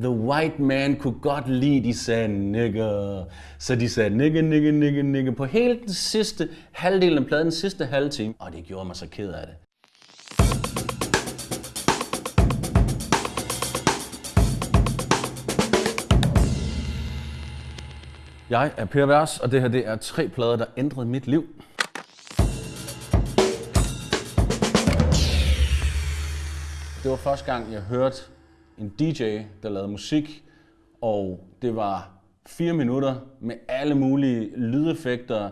The white man kunne godt lide, de sagde nigger. Så de sagde nigger, nigger, nigger, nigger på hele den sidste halvdel af pladen, den sidste halve time. Og det gjorde mig så ked af det. Jeg er Per Vers, og det her det er tre plader, der ændrede mit liv. Det var første gang, jeg hørte en DJ, der lavede musik, og det var fire minutter med alle mulige lydeffekter,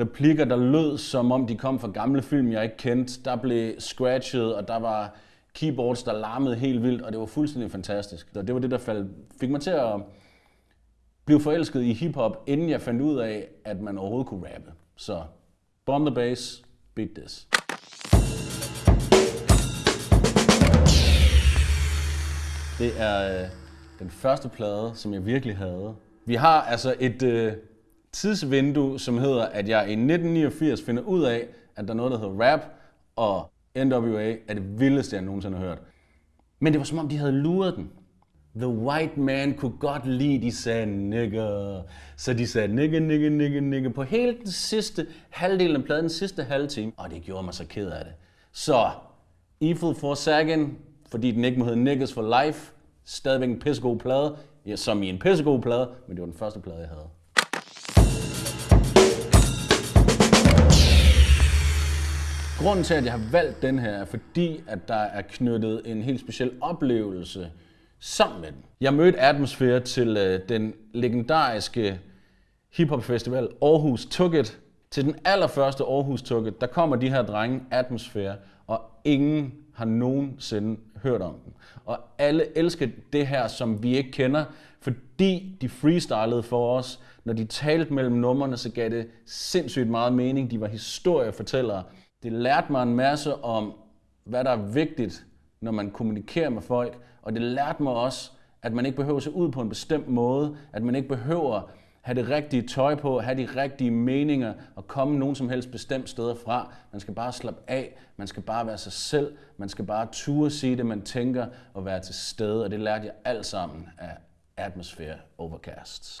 replikker, der lød som om de kom fra gamle film, jeg ikke kendte. Der blev scratchet, og der var keyboards, der larmede helt vildt, og det var fuldstændig fantastisk. Og det var det, der faldt, fik mig til at blive forelsket i hiphop, inden jeg fandt ud af, at man overhovedet kunne rappe. Så bomb the bass, beat this. Det er øh, den første plade, som jeg virkelig havde. Vi har altså et øh, tidsvindue, som hedder, at jeg i 1989 finder ud af, at der er noget, der hedder rap, og NWA er det vildeste, jeg nogensinde har hørt. Men det var som om, de havde luret den. The white man kunne godt lide, de sagde nigger. Så de sagde nigger, nigger, nigger, nigger på hele den sidste halvdel af pladen, den sidste halve time. Og det gjorde mig så ked af det. Så Evil for fordi den ikke må hedde Niggas for Life, stadigvæk en pissegod plade, ja, som i en pissegod plade, men det var den første plade, jeg havde. Grunden til, at jeg har valgt den her, er fordi, at der er knyttet en helt speciel oplevelse sammen med den. Jeg mødte Atmosphere til øh, den legendariske hiphop festival Aarhus Tugget. Til den allerførste Aarhus Tugget, der kommer de her drenge Atmosphere, og ingen har nogensinde hørt om den. Og alle elsker det her, som vi ikke kender, fordi de freestylede for os. Når de talte mellem numrene, så gav det sindssygt meget mening. De var historiefortællere. Det lærte mig en masse om, hvad der er vigtigt, når man kommunikerer med folk. Og det lærte mig også, at man ikke behøver at se ud på en bestemt måde. At man ikke behøver have det rigtige tøj på, have de rigtige meninger og komme nogen som helst bestemt steder fra. Man skal bare slappe af, man skal bare være sig selv, man skal bare ture sige det, man tænker og være til stede. Og det lærte jeg alt sammen af Atmosphere Overcasts.